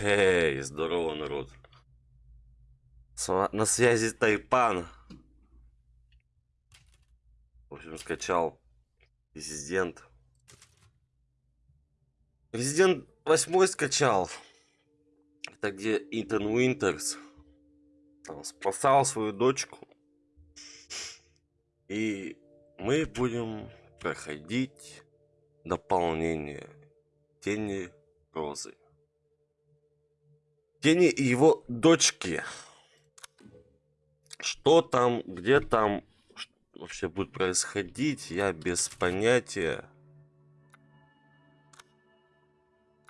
Эй, здорово, народ. На связи Тайпан. В общем, скачал Резидент. Резидент 8 скачал. Это где Итан Уинтерс. Там спасал свою дочку. И мы будем проходить дополнение Тени Розы. Тени его дочки. Что там, где там вообще будет происходить, я без понятия.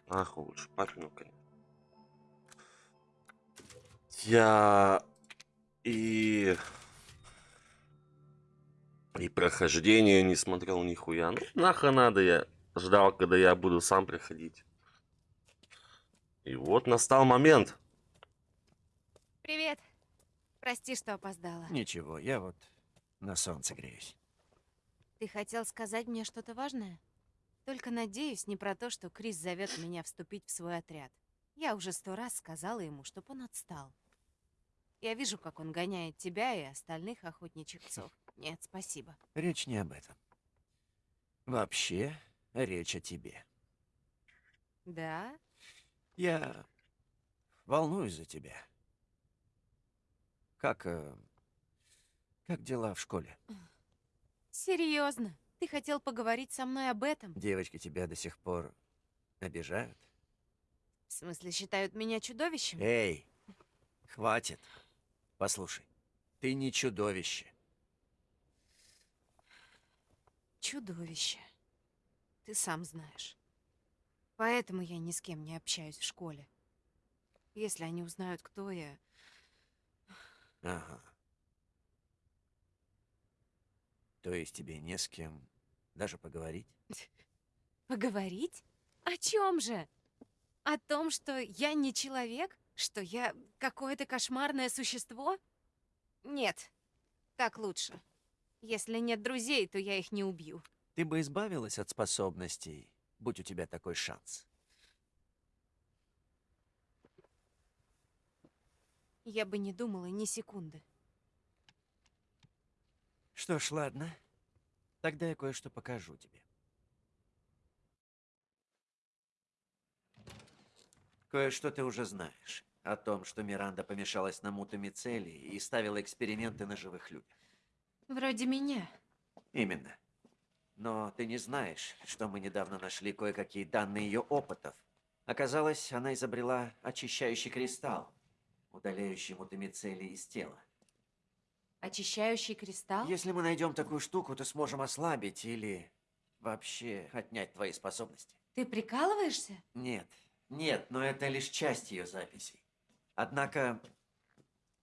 Ах, лучше папину, конечно. Я и и прохождение не смотрел нихуя. Ну, нахуй надо, я ждал, когда я буду сам приходить. И вот настал момент. Привет. Прости, что опоздала. Ничего, я вот на солнце греюсь. Ты хотел сказать мне что-то важное? Только надеюсь, не про то, что Крис зовет меня вступить в свой отряд. Я уже сто раз сказала ему, чтоб он отстал. Я вижу, как он гоняет тебя и остальных охотничьих псов. Нет, спасибо. Речь не об этом. Вообще, речь о тебе. Да? Я волнуюсь за тебя. Как... э, как дела в школе? Серьезно? Ты хотел поговорить со мной об этом? Девочки тебя до сих пор обижают? В смысле, считают меня чудовищем? Эй, хватит. Послушай, ты не чудовище. Чудовище. Ты сам знаешь. Поэтому я ни с кем не общаюсь в школе. Если они узнают, кто я, Ага. То есть тебе не с кем даже поговорить? Поговорить? О чем же? О том, что я не человек? Что я какое-то кошмарное существо? Нет, так лучше. Если нет друзей, то я их не убью. Ты бы избавилась от способностей, будь у тебя такой шанс. Я бы не думала ни секунды. Что ж, ладно. Тогда я кое-что покажу тебе. Кое-что ты уже знаешь. О том, что Миранда помешалась на мутамицелии и ставила эксперименты на живых людях. Вроде меня. Именно. Но ты не знаешь, что мы недавно нашли кое-какие данные ее опытов. Оказалось, она изобрела очищающий кристалл, удаляющий мутамицелий из тела. Очищающий кристалл? Если мы найдем такую штуку, то сможем ослабить или вообще отнять твои способности. Ты прикалываешься? Нет, нет, но это лишь часть ее записей. Однако,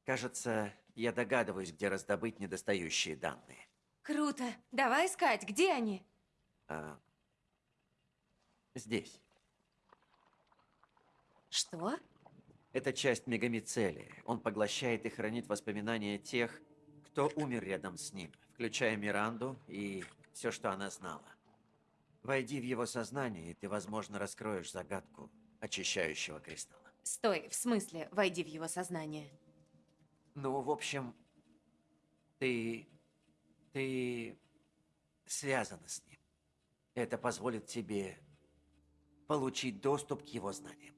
кажется, я догадываюсь, где раздобыть недостающие данные. Круто. Давай искать. Где они? А, здесь. Что? Это часть мегамицелия. Он поглощает и хранит воспоминания тех, кто умер рядом с ним, включая Миранду и все, что она знала. Войди в его сознание, и ты, возможно, раскроешь загадку очищающего кристалла. Стой, в смысле, войди в его сознание. Ну, в общем, ты... ты связана с ним. Это позволит тебе получить доступ к его знаниям.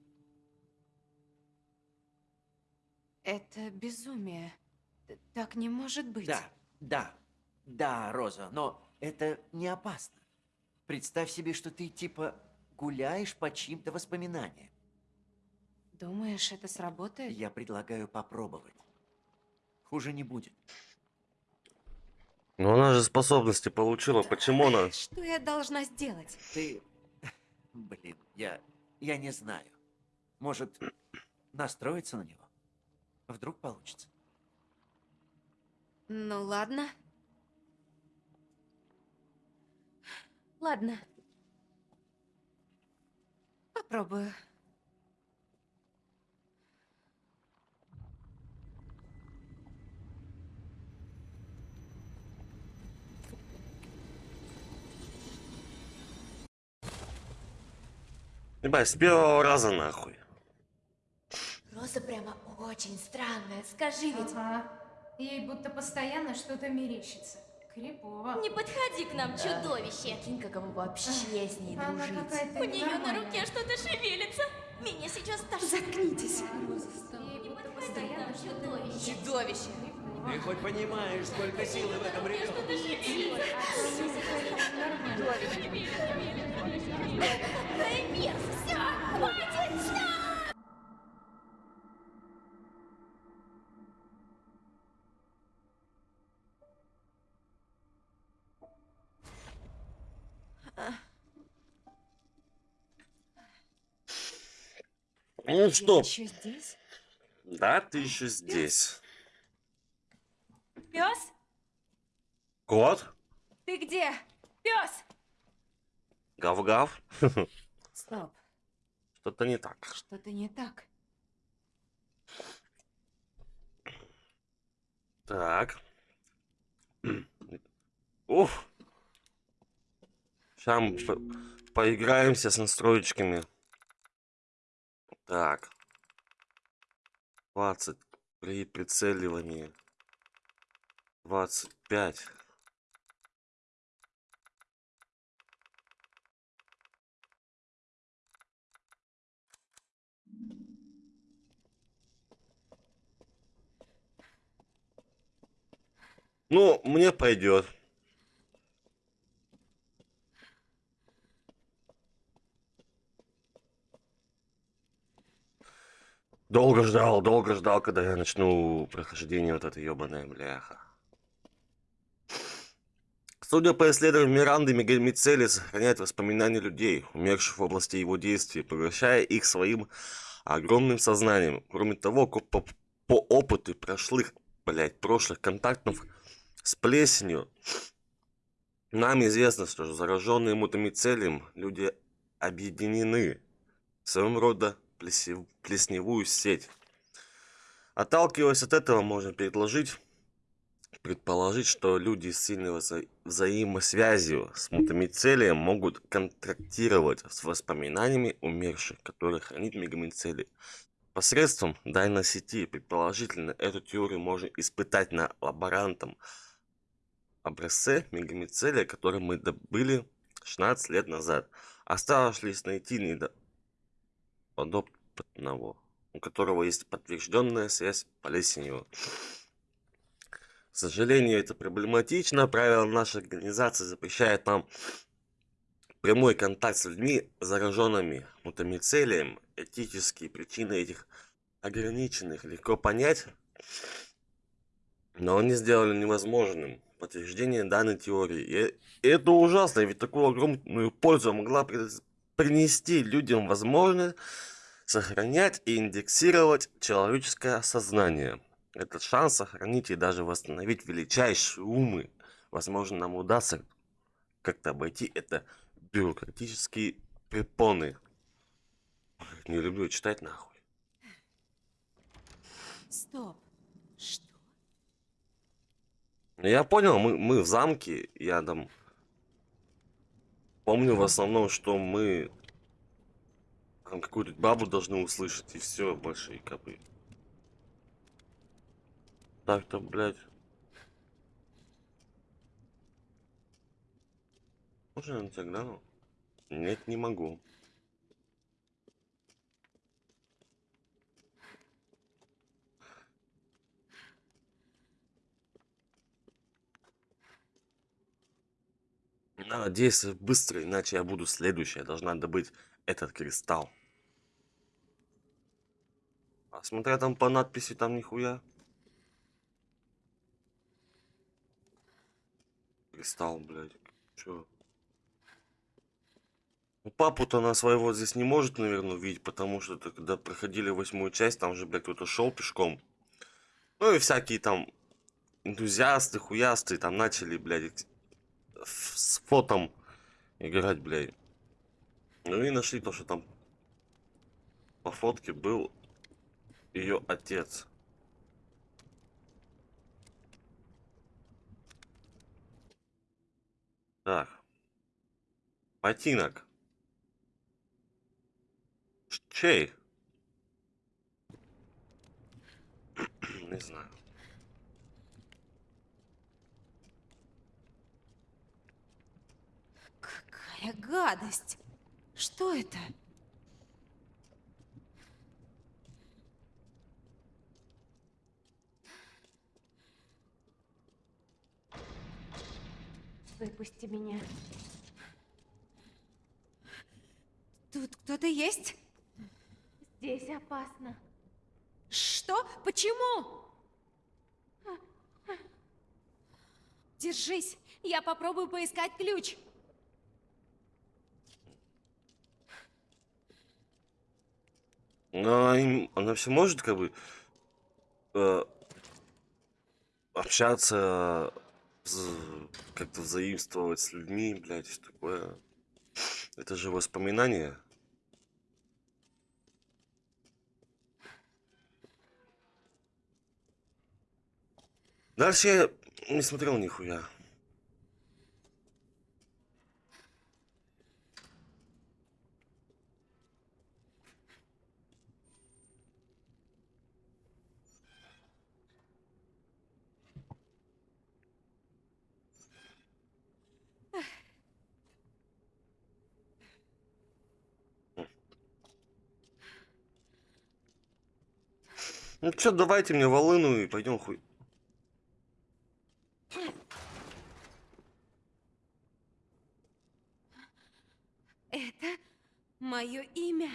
Это безумие. Так не может быть. Да, да, да, Роза, но это не опасно. Представь себе, что ты типа гуляешь по чьим-то воспоминаниям. Думаешь, это сработает? Я предлагаю попробовать. Хуже не будет. Но она же способности получила. Почему она? Что я должна сделать? Ты... Блин, я... я не знаю. Может, настроиться на него? Вдруг получится. Ну ладно. Ладно. Попробую. Ебать, с первого раза нахуй. очень странная, скажи ведь. Ага. Ей будто постоянно что-то мерещится. Крипово. Не подходи к нам, чудовище! Прикинь, каково вообще с ней Она дружить. У нее на руке что-то шевелится. Меня сейчас тошнит. Заткнитесь. Ей Не будто подходи к постоянно чудовище. Чудовище. Ты хоть понимаешь, сколько силы в этом ребенке? Мерзость. Все, хватит, стоп! Ну что, еще здесь? да, ты еще здесь. Пес? Кот? Ты где? Пес! Гав-гав? Стоп, Что-то не так. что-то не так. Так. Уф. Сейчас мы по- поиграемся с настроечками. Так. 20 при прицеливании. 25. Ну, мне пойдет. Долго ждал, долго ждал, когда я начну прохождение вот этой ебаной бляха. Судя по исследованиям Миранды, Мегамицели сохраняет воспоминания людей, умерших в области его действий, превращая их своим огромным сознанием. Кроме того, по, по опыту прошлых, блять, прошлых контактов с плесенью, нам известно, что зараженные мутамицелием люди объединены в своем рода плесневую сеть. Отталкиваясь от этого, можно предложить, предположить, что люди с сильной вза- взаимосвязью с мутамицелием могут контрактировать с воспоминаниями умерших, которые хранит мегамицелий. Посредством данной сети, предположительно, эту теорию можно испытать на лаборантом образце мегамицелия, который мы добыли 16 лет назад. Осталось лишь найти недо- у которого есть подтвержденная связь с плесенью. К сожалению, это проблематично. Правила нашей организации запрещают нам прямой контакт с людьми, зараженными мутамицелием. Этические причины этих ограниченных легко понять, но они сделали невозможным подтверждение данной теории. И это ужасно, ведь такую огромную пользу могла при- принести людям возможность сохранять и индексировать человеческое сознание. Этот шанс сохранить и даже восстановить величайшие умы. Возможно, нам удастся как-то обойти это бюрократические препоны. Не люблю читать нахуй. Стоп. Что? Ну, Я понял, мы, мы в замке, я там помню в основном, что мы там какую-то бабу должны услышать, и все, больше и копы. Так-то, блядь. Можно я на тебя гляну? Нет, не могу. Надо действовать быстро, иначе я буду следующая. Должна добыть этот кристалл. А смотря там по надписи, там нихуя. Кристалл, блядь. Чё? Ну, папу-то она своего здесь не может, наверное, увидеть, потому что это когда проходили восьмую часть, там же, блядь, кто-то шел пешком. Ну и всякие там энтузиасты, хуясты там начали, блядь, с фотом играть, блядь. Ну и нашли то, что там по фотке был ее отец. Так. Ботинок. Чей? Не знаю. Какая гадость! Что это? Выпусти меня. Тут кто-то есть? Здесь опасно. Что? Почему? Держись, я попробую поискать ключ. Но им- она все может как бы э, общаться, как-то взаимствовать с людьми, блядь, что такое. Это же воспоминания. Дальше я не смотрел нихуя. Ну чё, давайте мне волыну и пойдем хуй. Это мое имя.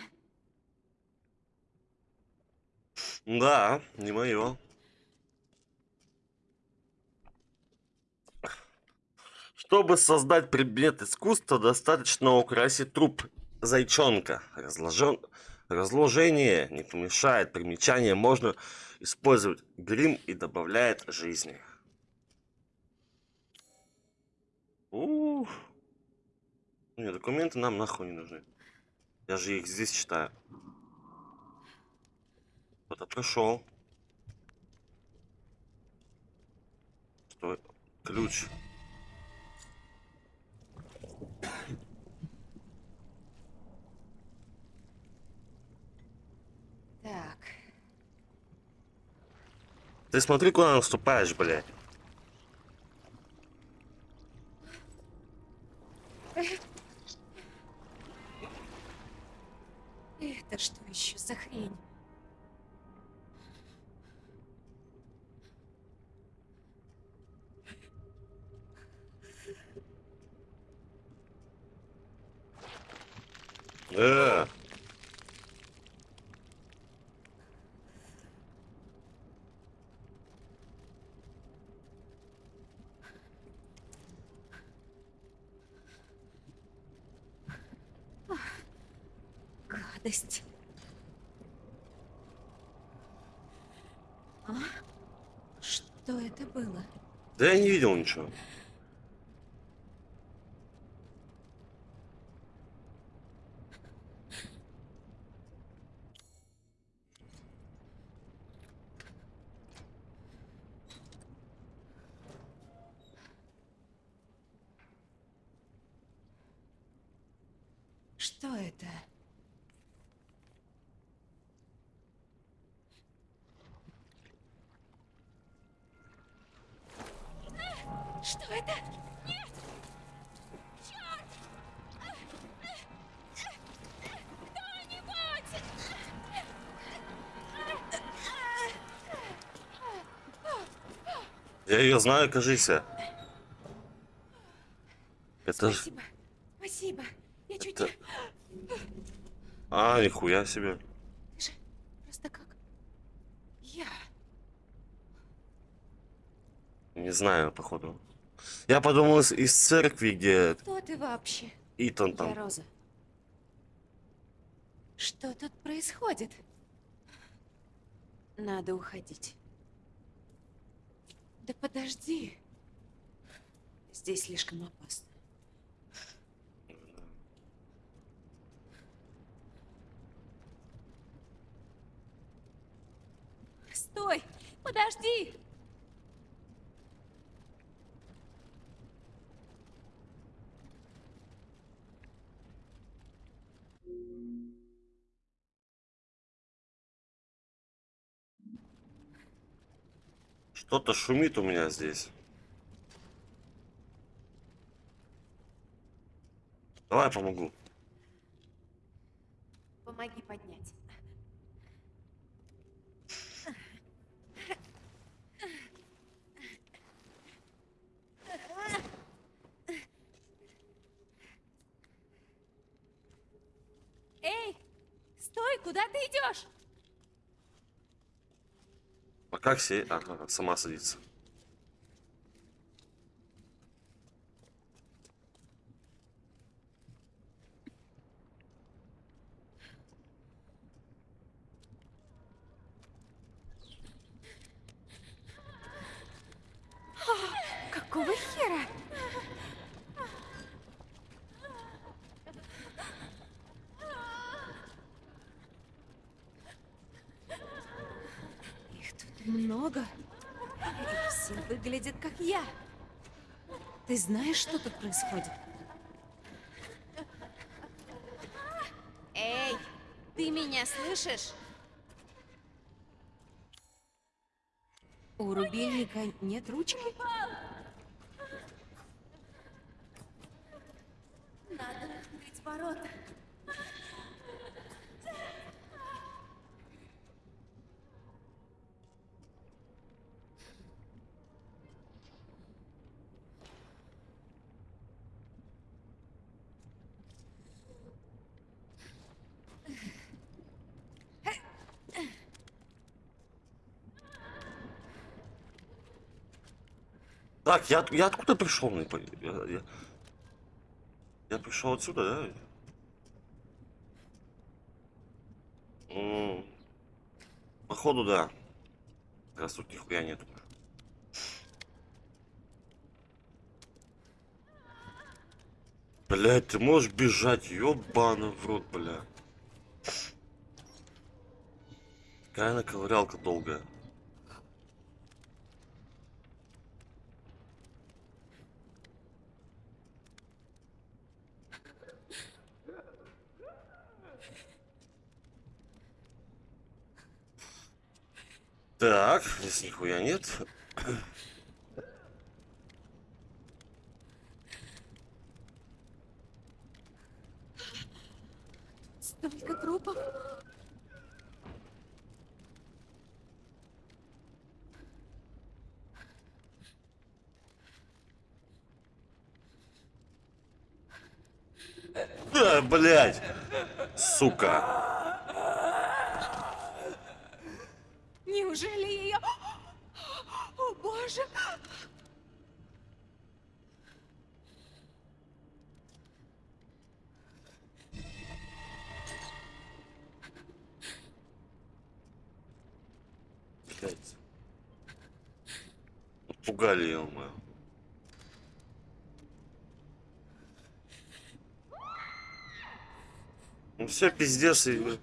Да, не мое. Чтобы создать предмет искусства, достаточно украсить труп зайчонка. Разложен... Разложение не помешает. Примечание можно использовать грим и добавляет жизни. Ух. Не, документы нам нахуй не нужны. Я же их здесь читаю. Кто-то пришел. Что? Ключ. Так, Ты смотри, куда наступаешь, блядь. это что еще за хрень? Э. Гадость. А? Что это было? Да я не видел ничего. Что это? Что это? Нет! Черт! Кто-нибудь! Я ее знаю, кажись. Это ж... Спасибо. Спасибо. Я чуть Это- А, нихуя себе. Ты же просто как я. Не знаю, походу. Я подумал из, церкви, где Кто ты вообще? Итан Я там. Роза. Что тут происходит? Надо уходить. Да подожди. Здесь слишком опасно. Стой! Подожди! Кто-то шумит у меня здесь. Давай я помогу. Помоги поднять. Эй, стой, куда ты идешь? Как сесть? Ага, сама садится. Какого хера? Их тут много. И все выглядят как я. Ты знаешь, что тут происходит? Эй, ты меня слышишь? У рубильника нет ручки? Надо открыть ворота. Так, я, я откуда пришел? Я, я, я пришел отсюда, да? Походу, да. Раз тут нихуя нету. Блять, ты можешь бежать, ёбаный в рот, бля. Какая она ковырялка долгая. Так, здесь нихуя нет. Столько трупов. Да, блядь! Сука! Неужели ее... О, боже! Блядь. Пугали ее, мою. Ну все, пиздец. и-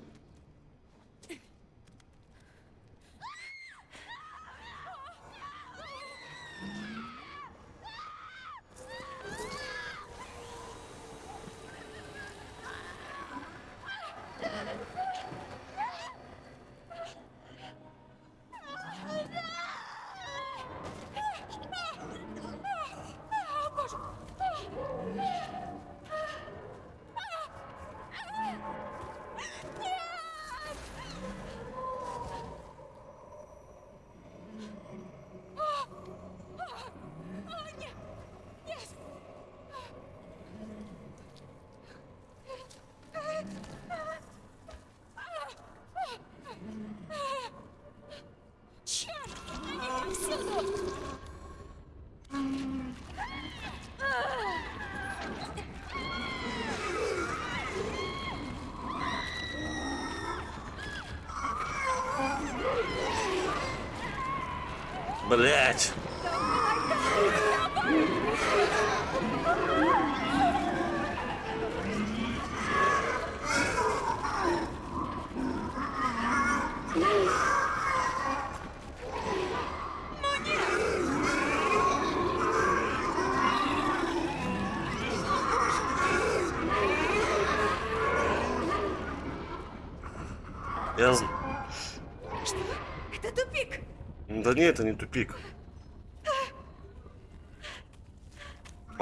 Черт! Они повсюду! Блять! Я... з- Это тупик. Да нет, это не тупик.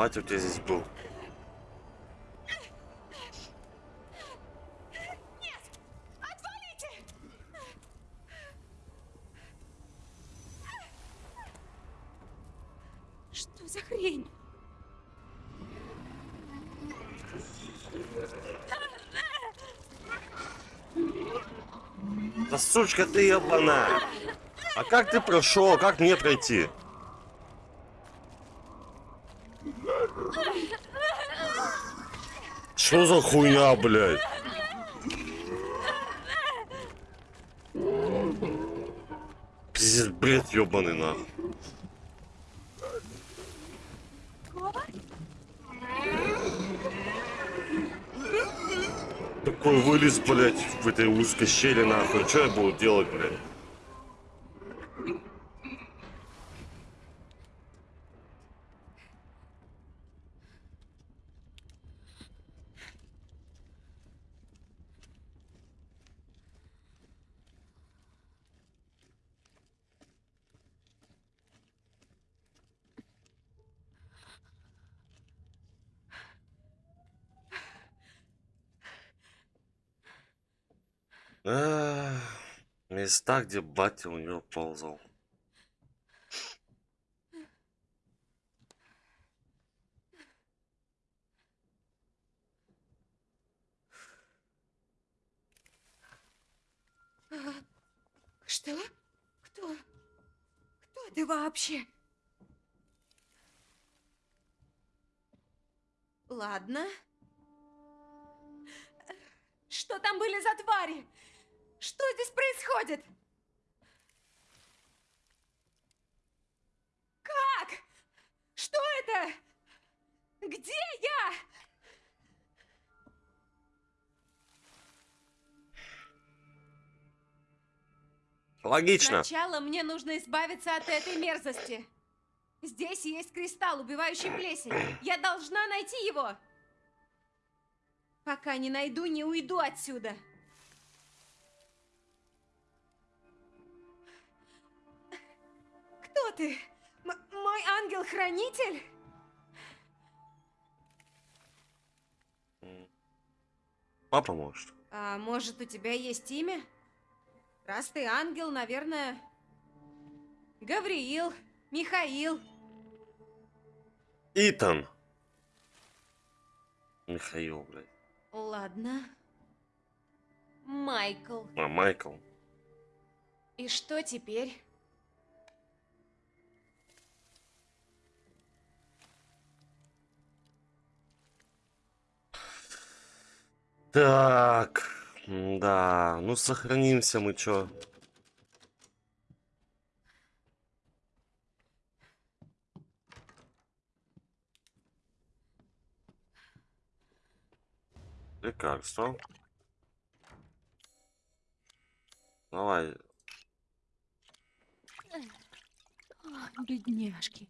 Батя у тебя здесь был. Что за хрень? Да сучка ты ебаная! А как ты прошел? Как мне пройти? Что за хуйня, блядь? Пиздец, бред ебаный нахуй. Такой вылез, блядь, в этой узкой щели, нахуй. Что я буду делать, блядь? Места, где батя у него ползал. Что? Кто? Кто ты вообще? Ладно. Что там были за твари? Что здесь происходит? Как? Что это? Где я? Логично. Сначала мне нужно избавиться от этой мерзости. Здесь есть кристалл, убивающий плесень. Я должна найти его. Пока не найду, не уйду отсюда. Кто ты? М- мой ангел-хранитель? Папа может. А может, у тебя есть имя? Раз ты ангел, наверное... Гавриил, Михаил. Итан. Михаил, блядь. Ладно. Майкл. А, Майкл. И что теперь? Так. Да, ну сохранимся мы чё. Лекарство. Давай. Бедняжки.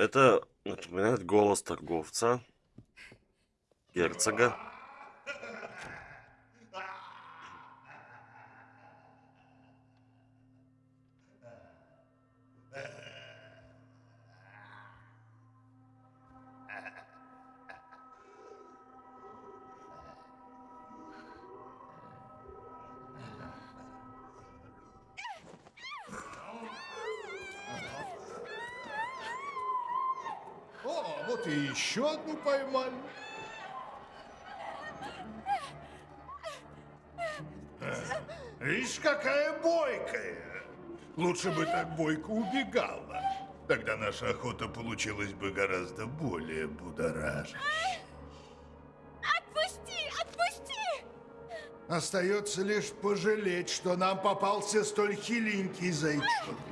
Это напоминает голос торговца. Герцога. Вот и еще одну поймали. Э, Видишь, какая бойкая. Лучше бы так бойко убегала. Тогда наша охота получилась бы гораздо более будоражащей. Отпусти! Отпусти! Остается лишь пожалеть, что нам попался столь хиленький зайчонок.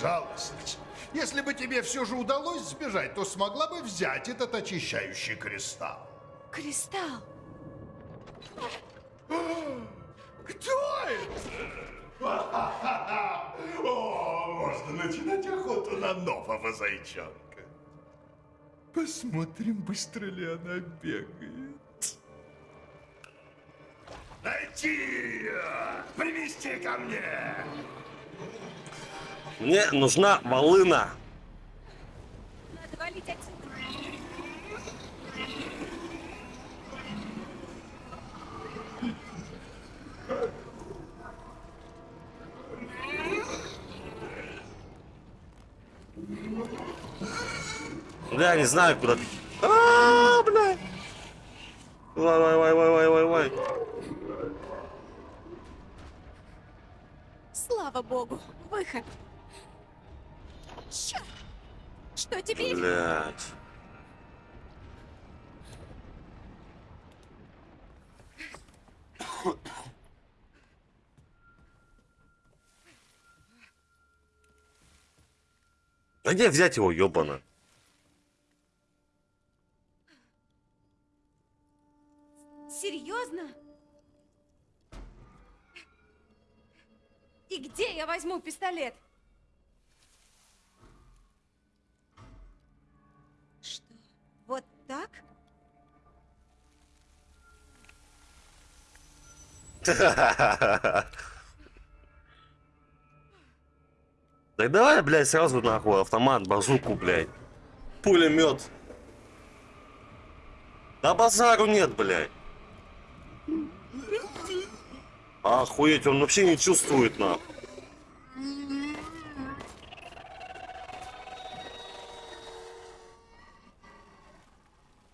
Жалость! Если бы тебе все же удалось сбежать, то смогла бы взять этот очищающий кристалл. Кристалл. Кто это? О, можно начинать охоту на нового зайчонка. Посмотрим, быстро ли она бегает. Найти ее! Привести ко мне! Мне нужна волына. Бля, не знаю, куда... А, бля. Вай, вай, вай, вай, вай, вай, вай. Слава богу, выход. Чёрт! Что теперь? Блять. А где взять его, ёбана? Серьезно? И где я возьму пистолет? Так давай, блядь, сразу нахуй автомат, базуку, блядь. Пулемет. Да базару нет, блядь. Охуеть, он вообще не чувствует, нахуй.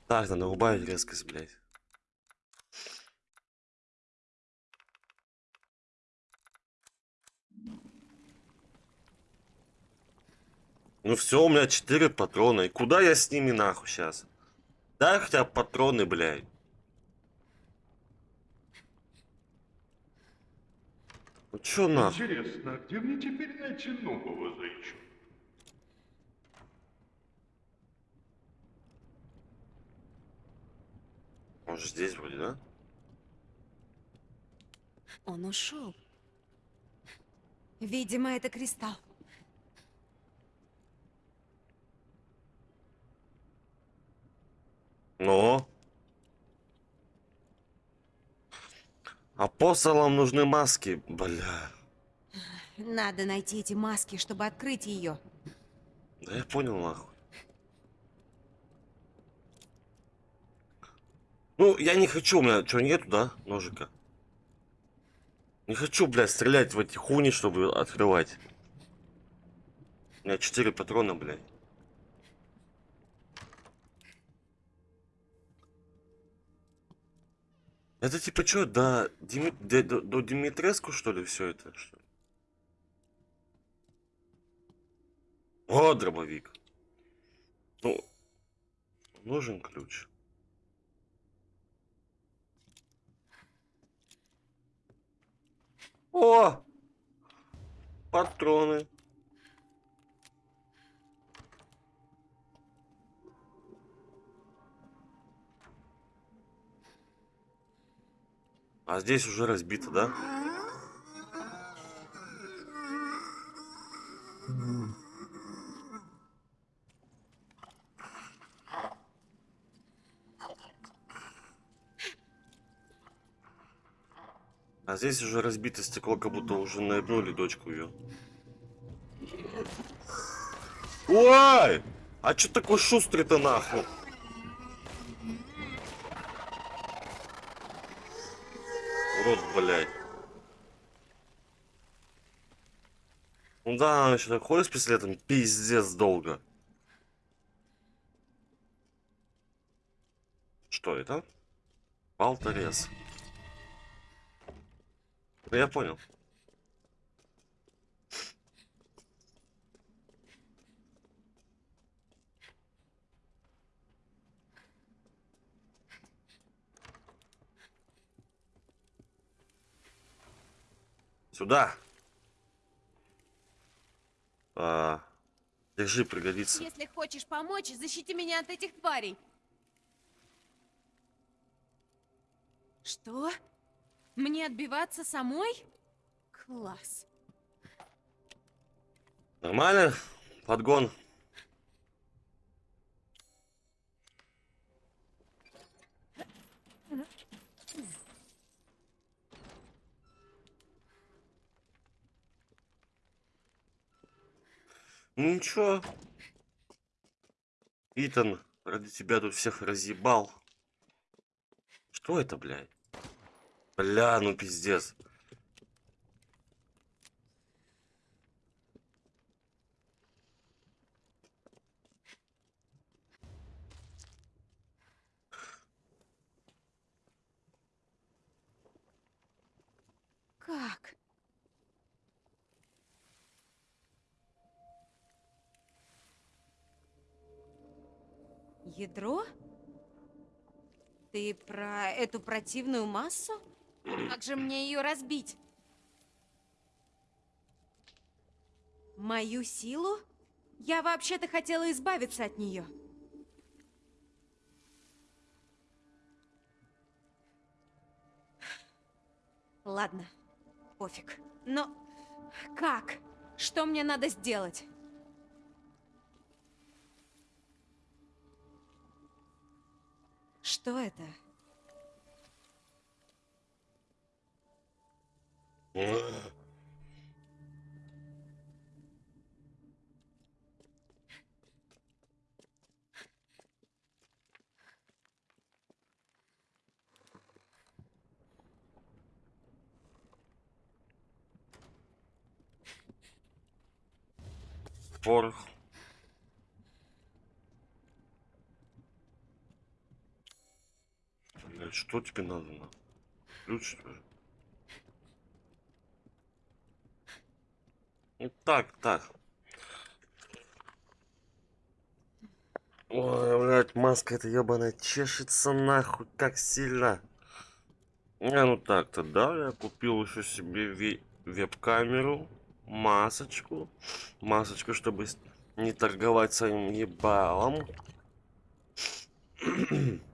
Так, надо убавить резкость, блядь. Ну все, у меня 4 патрона. И куда я с ними нахуй сейчас? Дай хотя бы патроны, блядь. Ну чё нахуй? Интересно, а где мне теперь найти нового зайчонка? Может здесь вроде, да? Он ушел. Видимо, это кристалл. Ну? Апостолам нужны маски, бля. Надо найти эти маски, чтобы открыть ее. Да я понял, нахуй. Ну, я не хочу, у меня что, нету, да, ножика? Не хочу, блядь, стрелять в эти хуни, чтобы открывать. У меня 4 патрона, блядь. Это типа что, до, Дими... до, до, Димитреску, что ли, все это? Что? О, дробовик. Ну, нужен ключ. О! Патроны. А здесь уже разбито, да? А здесь уже разбито стекло, как будто уже наебнули дочку ее. Ой! А чё такой шустрый-то нахуй? Урод, блядь. Ну да, она еще так ходит с пистолетом, пиздец долго. Что это? Болторез. Да я понял. Сюда. А, держи, пригодится. Если хочешь помочь, защити меня от этих тварей. Что? Мне отбиваться самой? Класс. Нормально? Подгон. Ну ничего. Итан, ради тебя тут всех разъебал. Что это, блядь? Бля, ну пиздец. Как? Ядро? Ты про эту противную массу? Как же мне ее разбить? Мою силу? Я вообще-то хотела избавиться от нее. Ладно, пофиг. Но как? Что мне надо сделать? Что это? Порох. Блядь, что тебе надо? на? Ключ, что ли? Ну так, так. Ой, блядь, маска эта ебаная чешется нахуй как сильно. Не, ну так-то, да, я купил еще себе ве- веб-камеру, масочку, масочку, чтобы не торговать своим ебалом.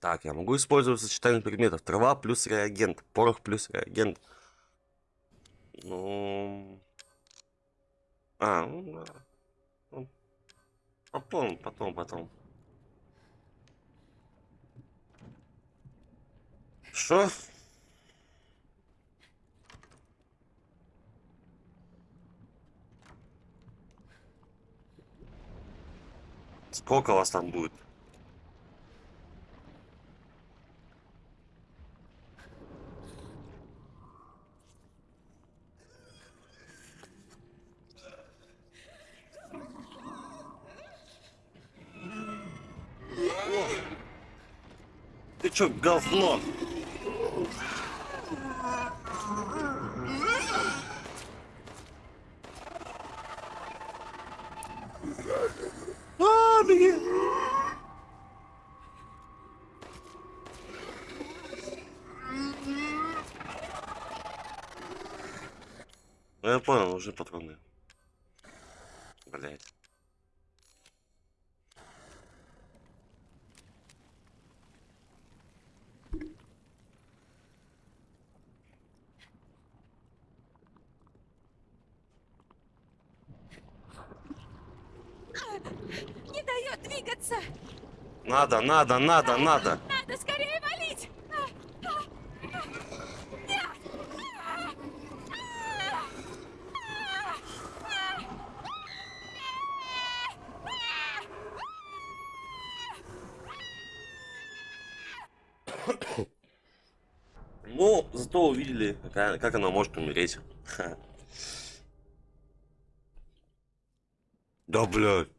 Так, я могу использовать сочетание предметов. Трава плюс реагент. Порох плюс реагент. Ну... А, ну. Ну, Потом, потом, потом. Что? Сколько вас там будет? Чё, говно? А, беги! Я понял, уже патроны. Блять. Не дает двигаться! Надо, надо, надо, надо. Надо скорее валить! Ну, зато увидели, какая- как она может умереть. Да, блядь.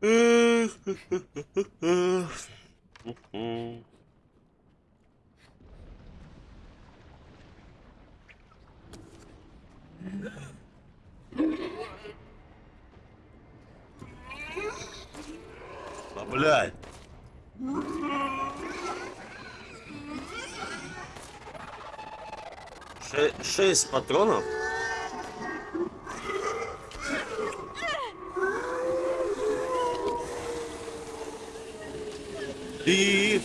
Да, блядь. Ше шесть патронов? И...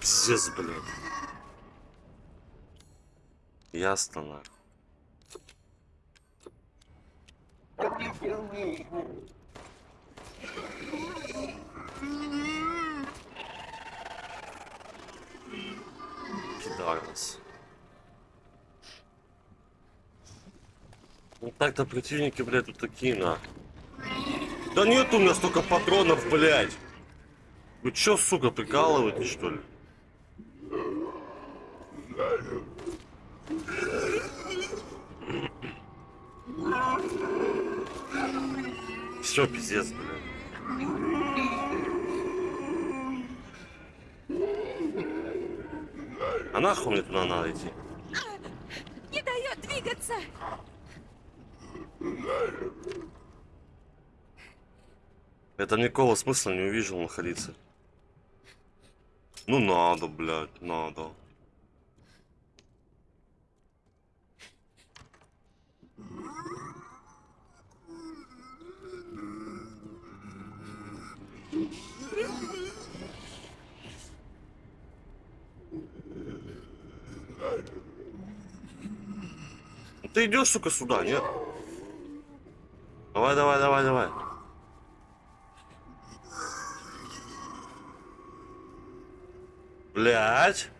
Пиздец, блядь. Ясно, нахуй. Так-то противники, блядь, тут такие, на. Да нет у меня столько патронов, блядь. Вы чё, сука, прикалываетесь, что ли? Все, пиздец, блядь. А нахуй мне туда надо идти? Не дает двигаться! Это никакого смысла не увижу находиться. Ну надо, блядь, надо. Ты идешь, сука, сюда, нет? Давай, давай, давай, давай. Блять.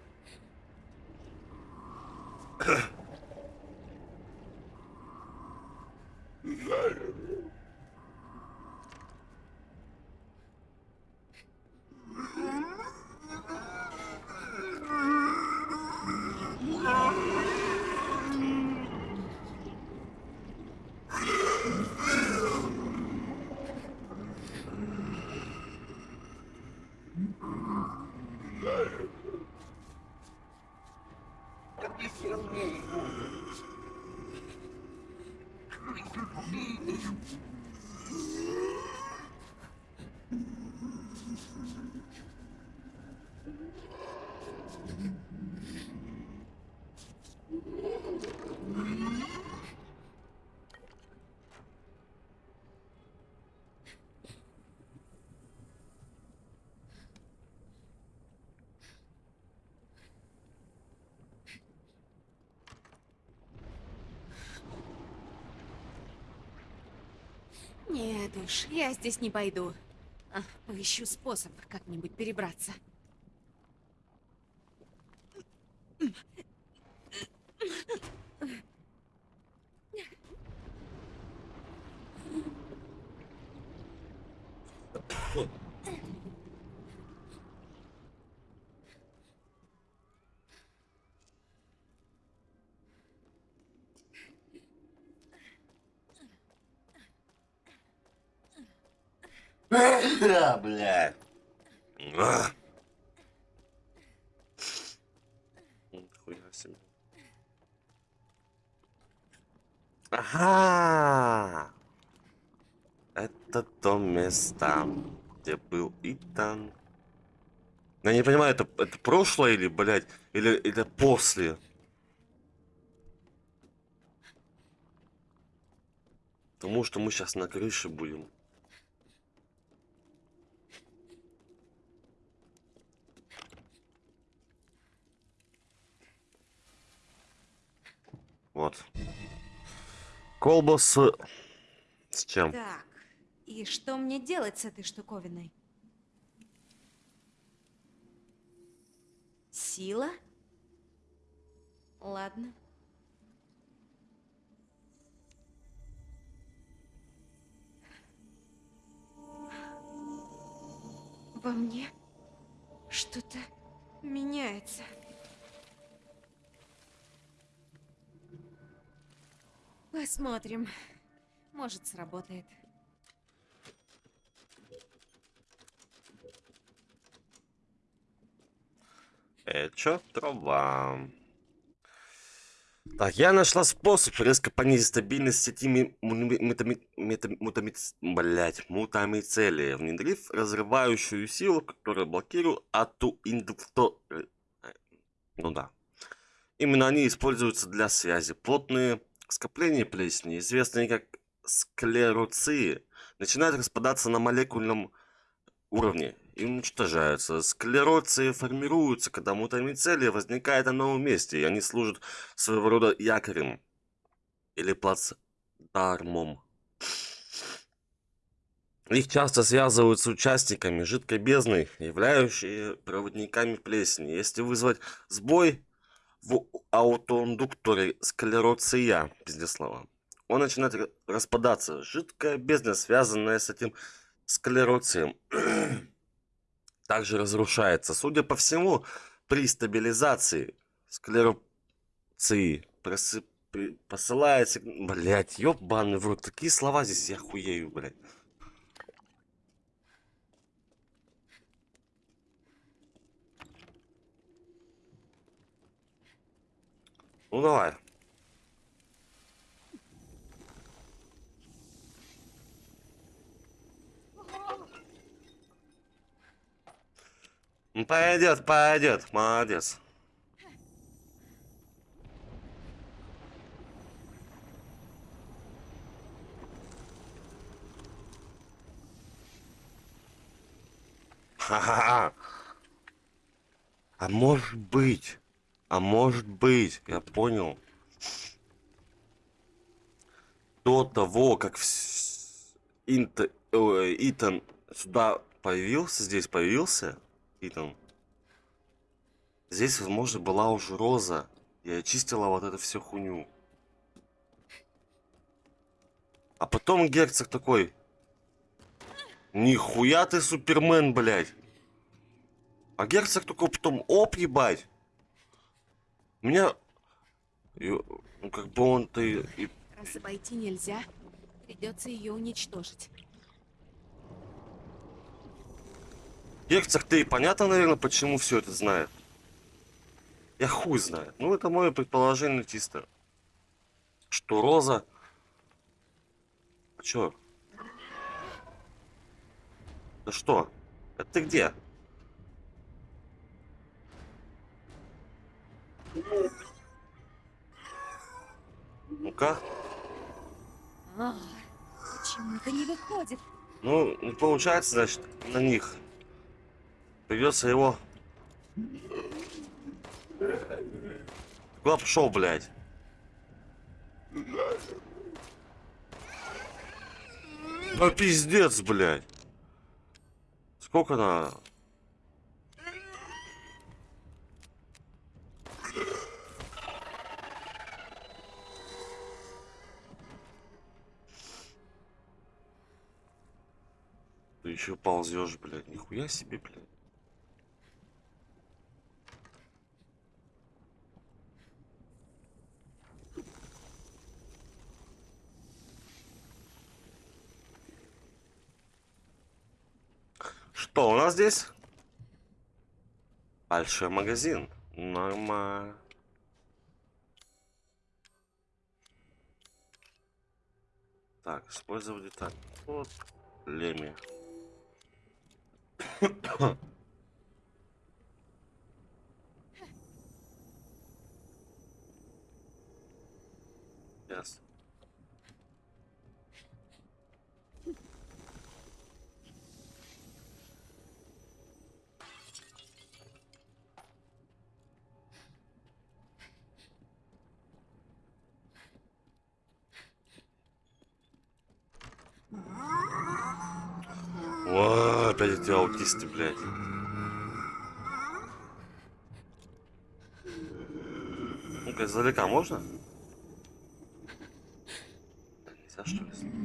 Нет уж, я здесь не пойду. А, поищу способ как-нибудь перебраться. Да, блядь. А. Нихуя себе. Ага. Это место, где был Итан. Я не понимаю, это, это прошлое или, блядь, или это после? Потому что мы сейчас на крыше будем. Вот. Колба с... С чем? Так, и что мне делать с этой штуковиной? Сила? Ладно. Во мне что-то меняется. Посмотрим. Может, сработает. Э, чё? Трава. Так, я нашла способ резко понизить стабильность сети мутамицелия, внедрив разрывающую силу, которая блокирует ату индукто... э, Ну да. Именно они используются для связи. Плотные скопления плесени, известные как склероции, начинают распадаться на молекульном уровне и уничтожаются. Склероции формируются, когда мутамицелия возникает на новом месте, и они служат своего рода якорем или плацдармом. Их часто связывают с участниками жидкой бездны, являющие проводниками плесени. Если вызвать сбой в аутоиндукторе склероция, пиздец слова, он начинает ра- распадаться. Жидкая бездна, связанная с этим склероцием, также разрушается. Судя по всему, при стабилизации склероции просып- при- посылается... Блять, ёбаный в рот, такие слова здесь, я хуею, блядь. Ну давай. Пойдет, пойдет, молодец. Ха-ха-ха. А может быть, а может быть, я понял. До того, как Инт- ой, Итан сюда появился, здесь появился, Итан, здесь, возможно, была уже Роза, и очистила вот эту всю хуйню. А потом герцог такой, нихуя ты супермен, блядь. А герцог такой потом, оп, ебать. Меня, ну, как бы он-то и Раз обойти нельзя, придется ее уничтожить. Герцог, ты понятно, наверное, почему все это знает? Я хуй знает. Ну, это мое предположение чисто. Что Роза... А чё? Да что? Это ты где? Ну-ка. Почему это не выходит? Ну, не получается, значит, на них. Придется его... Куда пошел, блядь? Да пиздец, блядь. Сколько на... Ты еще ползешь, блядь. Нихуя себе, блядь. Что у нас здесь? Большой магазин. Нормально. Так, использовать деталь. Вот, Леми. Ясно. О, опять эти аутисты, блядь. Ну-ка, издалека можно? Нельзя, что ли,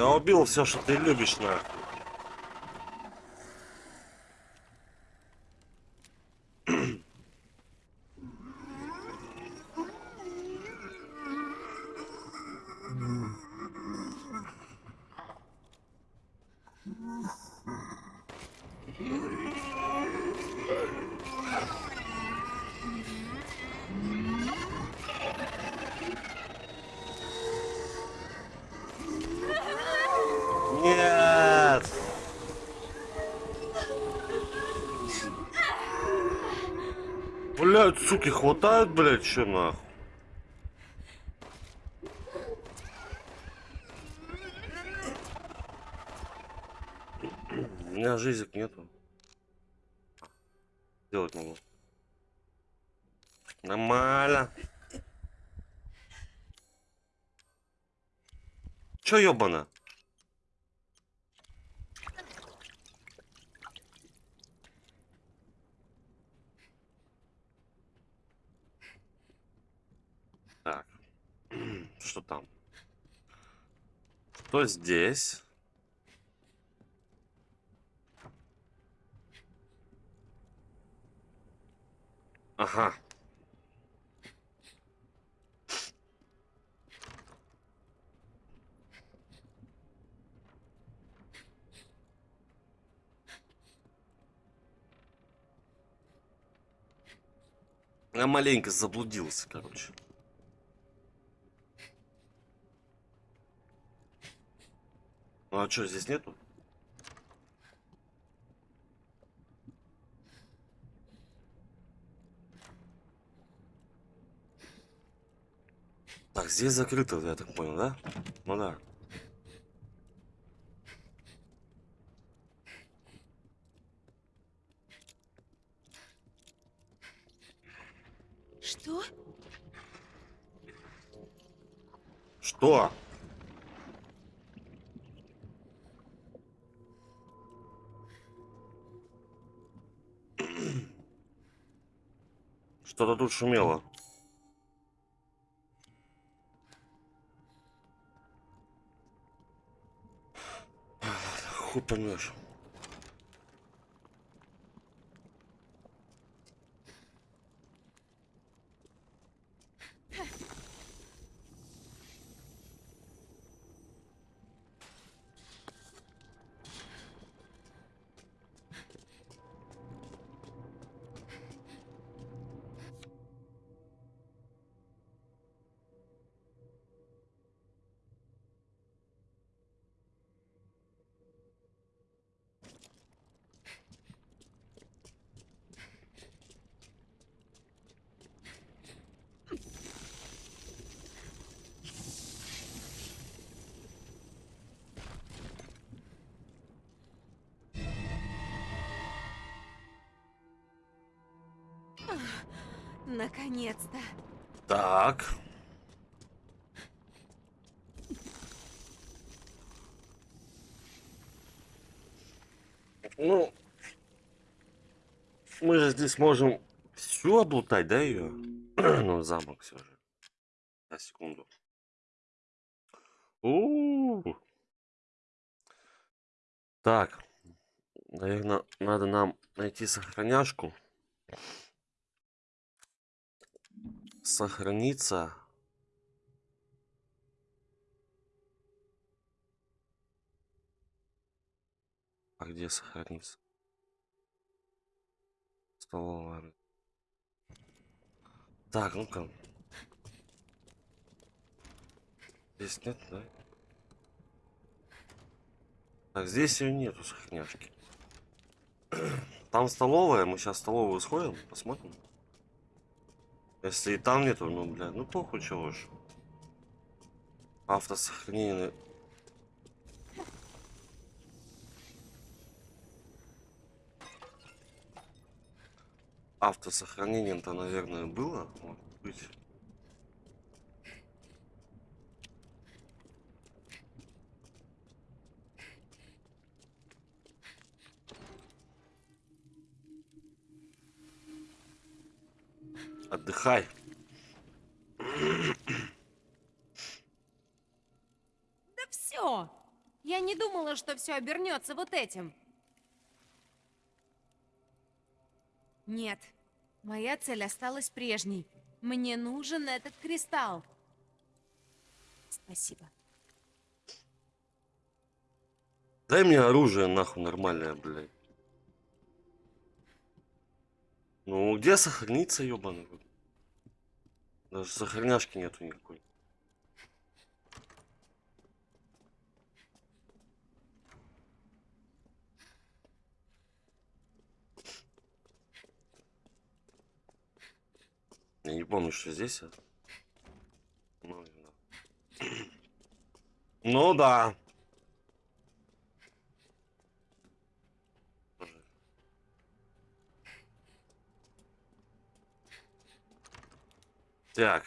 Я убил все, что ты любишь, нахуй. Блядь, суки, хватает, блядь, чё нахуй? У меня жизнек нету. Делать могу. Нормально. Чё ёбано? Так. Что там? Что здесь? Ага. Я маленько заблудился, короче. А что, здесь нету? Так, здесь закрыто, я так понял, да? Ну да. Что? Что? Что-то тут шумело. Хуй поймешь. Наконец-то. Так. Ну, мы же здесь можем всю облутать, да, ее? ну, замок все же. На секунду. у Так. Наверное, надо нам найти сохраняшку. Сохраниться. А где сохраниться? Столовая. Так, ну-ка. Здесь нет, да? Так, здесь ее нету сохраняшки. Там столовая, мы сейчас столовую сходим, посмотрим. Если и там нету, ну, бля, ну похуй, чего ж. Автосохранение. Автосохранение-то, наверное, было, может быть. Отдыхай. Да все! Я не думала, что все обернется вот этим. Нет, моя цель осталась прежней. Мне нужен этот кристалл. Спасибо. Дай мне оружие, нахуй, нормальное, блядь. Ну, где сохраниться, рот? Даже сохраняшки нету никакой. Я не помню, что здесь. а. Ну. Ну да. Так.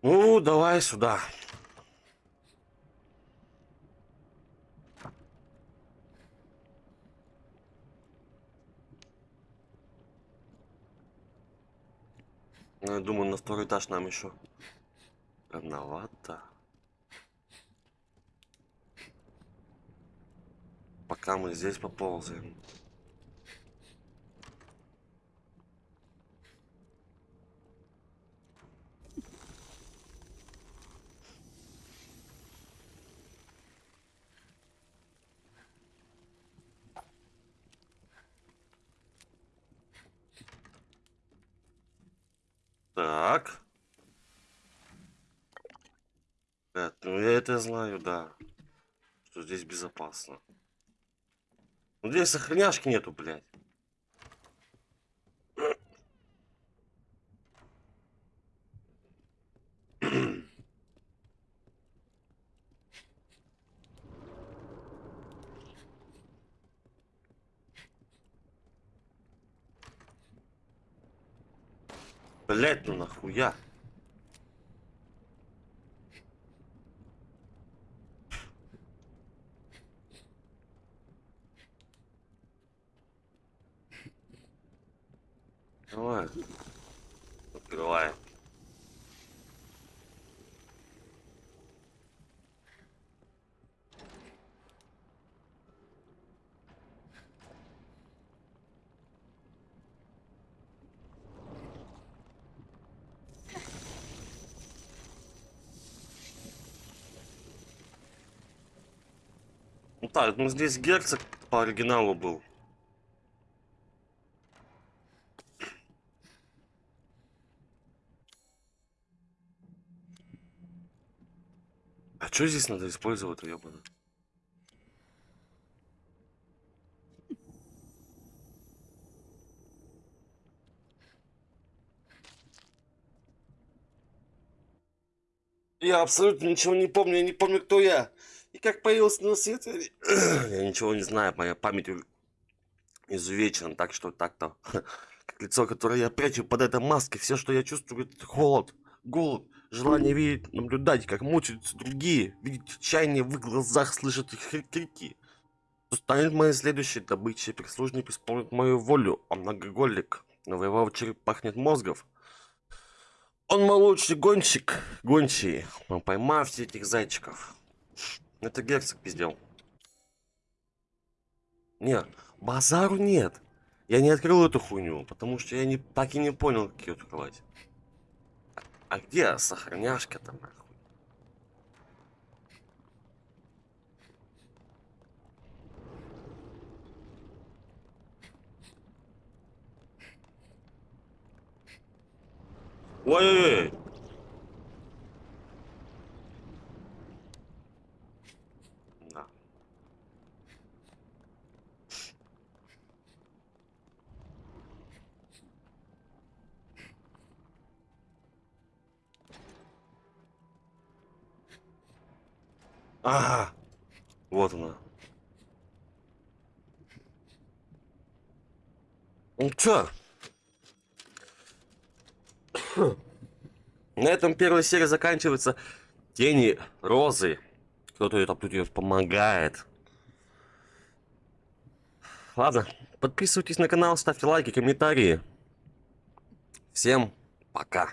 Ну, давай сюда. Я думаю, на второй этаж нам еще рановато. Пока мы здесь поползаем. Так. Ребят, ну я это знаю, да. Что здесь безопасно. Ну здесь сохраняшки нету, блядь. Блять, ну нахуя? Давай. Открывай. Ну так, ну здесь герцог по оригиналу был. А что здесь надо использовать, ёбана? Я абсолютно ничего не помню, я не помню, кто я. И как появился на свет, я, я ничего не знаю, моя память изувечена, так что так-то. Как лицо, которое я прячу под этой маской, все, что я чувствую, это холод, голод, желание видеть, наблюдать, как мучаются другие, видеть отчаяние в их глазах, слышать их кри- крики. Кто станет моей следующей добычей, прислужник исполнит мою волю, он многоголик, но в его череп пахнет мозгов. Он мой гонщик, гончий, но поймав всех этих зайчиков. Это герцог пиздел. Не, базару нет. Я не открыл эту хуйню, потому что я не, так и не понял, как ее открывать. А где сохраняшка-то нахуй? Ой-ой-ой! Ага, вот она. Ну чё? На этом первая серия заканчивается. Тени Розы. Кто-то это тут ее помогает. Ладно, подписывайтесь на канал, ставьте лайки, комментарии. Всем пока.